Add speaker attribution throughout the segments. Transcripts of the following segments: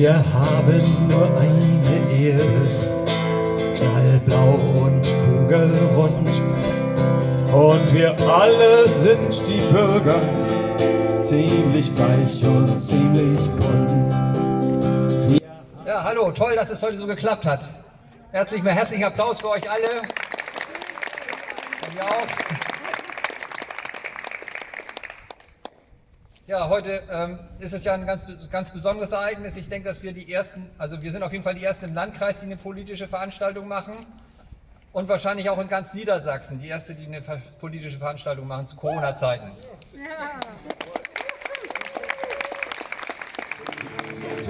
Speaker 1: Wir haben nur eine Erde, knallblau und kugelrund. Und wir alle sind die Bürger, ziemlich gleich und ziemlich bunt.
Speaker 2: Ja, hallo, toll, dass es heute so geklappt hat. Herzlich, herzlichen Applaus für euch alle. Und ihr auch. Ja, heute ähm, ist es ja ein ganz, ganz besonderes Ereignis. Ich denke, dass wir die ersten, also wir sind auf jeden Fall die ersten im Landkreis, die eine politische Veranstaltung machen. Und wahrscheinlich auch in ganz Niedersachsen, die erste, die eine politische Veranstaltung machen zu Corona-Zeiten. Ja.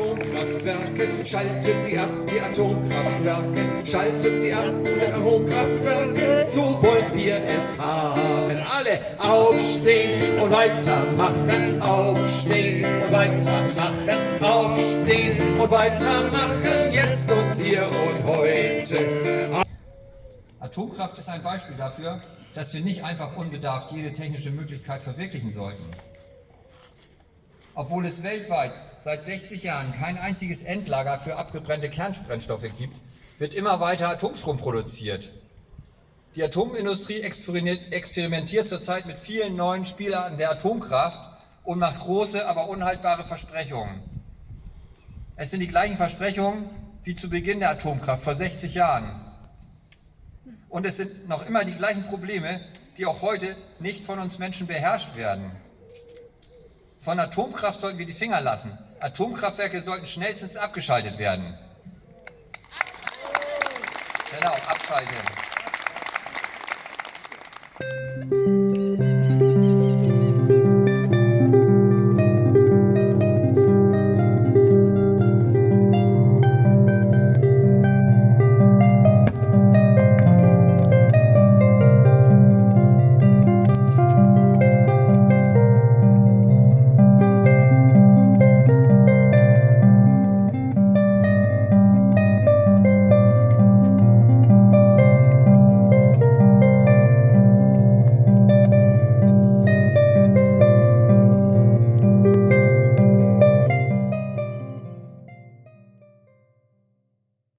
Speaker 3: Atomkraftwerke, schaltet sie ab, die Atomkraftwerke, schaltet sie ab, die Atomkraftwerke, so wollen wir es haben. Alle aufstehen und weitermachen, aufstehen und weitermachen, aufstehen und weitermachen, jetzt und hier und heute.
Speaker 2: Atomkraft ist ein Beispiel dafür, dass wir nicht einfach unbedarft jede technische Möglichkeit verwirklichen sollten. Obwohl es weltweit seit 60 Jahren kein einziges Endlager für abgebrannte Kernbrennstoffe gibt, wird immer weiter Atomstrom produziert. Die Atomindustrie experimentiert zurzeit mit vielen neuen Spielarten der Atomkraft und macht große, aber unhaltbare Versprechungen. Es sind die gleichen Versprechungen wie zu Beginn der Atomkraft vor 60 Jahren. Und es sind noch immer die gleichen Probleme, die auch heute nicht von uns Menschen beherrscht werden. Von Atomkraft sollten wir die Finger lassen. Atomkraftwerke sollten schnellstens abgeschaltet werden. Genau, abschalten.